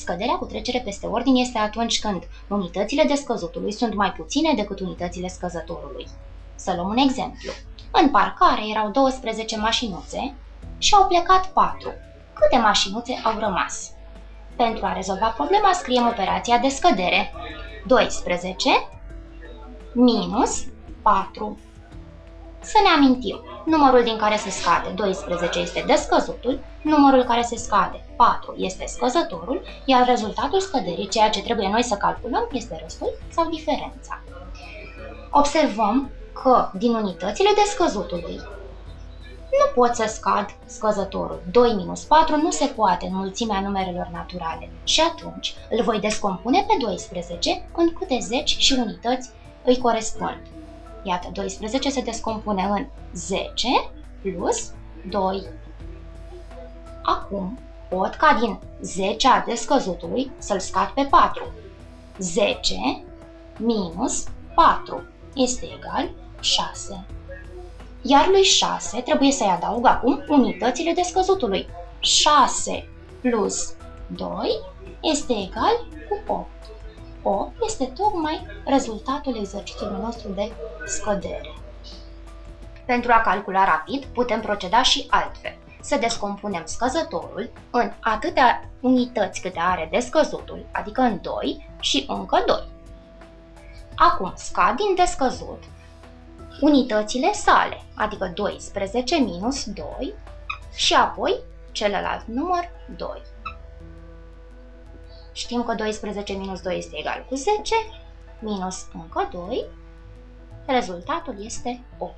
Scăderea cu trecere peste ordine este atunci când unitățile descăzutului sunt mai puține decât unitățile scăzătorului. Să luăm un exemplu. În parcare erau 12 mașinuțe și au plecat 4. Câte mașinuțe au rămas? Pentru a rezolva problema scriem operația de scădere. 12 minus 4. Să ne amintim, numărul din care se scade 12 este descăzutul, numărul care se scade 4 este scăzătorul, iar rezultatul scăderii, ceea ce trebuie noi să calculăm, este restul sau diferența. Observăm că din unitățile descăzutului nu pot să scad scăzătorul. 2 minus 4 nu se poate în mulțimea numerelor naturale și atunci îl voi descompune pe 12 în câte zeci și unități îi corespund. Iată, 12 se descompune în 10 plus 2. Acum pot ca din 10 a descăzutului să-l scad pe 4. 10 minus 4 este egal 6. Iar lui 6 trebuie să-i adaug acum unitățile descăzutului. 6 plus 2 este egal cu 8. 8 este tocmai rezultatul exercițiului nostru de scădere. Pentru a calcula rapid, putem proceda și altfel. Să descompunem scăzătorul în atâtea unități câte are descăzutul, adică în 2 și încă 2. Acum scad din descăzut unitățile sale, adică 12 minus 2 și apoi celălalt număr 2. Știm că 12 minus 2 este egal cu 10, minus încă 2, rezultatul este 8.